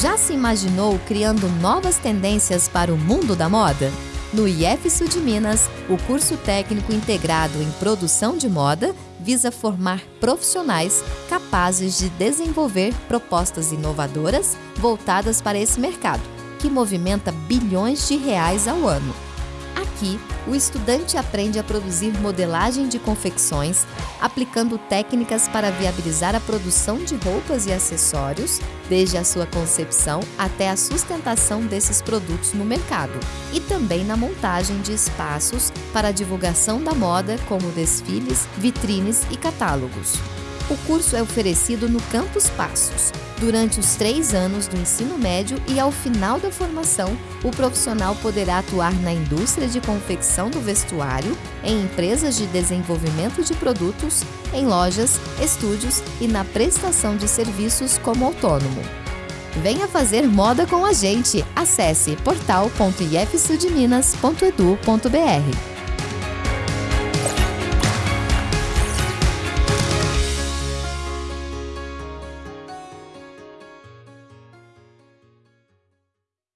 Já se imaginou criando novas tendências para o mundo da moda? No IF Sul de Minas, o curso técnico integrado em produção de moda visa formar profissionais capazes de desenvolver propostas inovadoras voltadas para esse mercado, que movimenta bilhões de reais ao ano. Aqui, o estudante aprende a produzir modelagem de confecções, aplicando técnicas para viabilizar a produção de roupas e acessórios, desde a sua concepção até a sustentação desses produtos no mercado, e também na montagem de espaços para a divulgação da moda, como desfiles, vitrines e catálogos. O curso é oferecido no Campus Passos, durante os três anos do ensino médio e ao final da formação, o profissional poderá atuar na indústria de confecção do vestuário, em empresas de desenvolvimento de produtos, em lojas, estúdios e na prestação de serviços como autônomo. Venha fazer moda com a gente! Acesse portal.ifsudminas.edu.br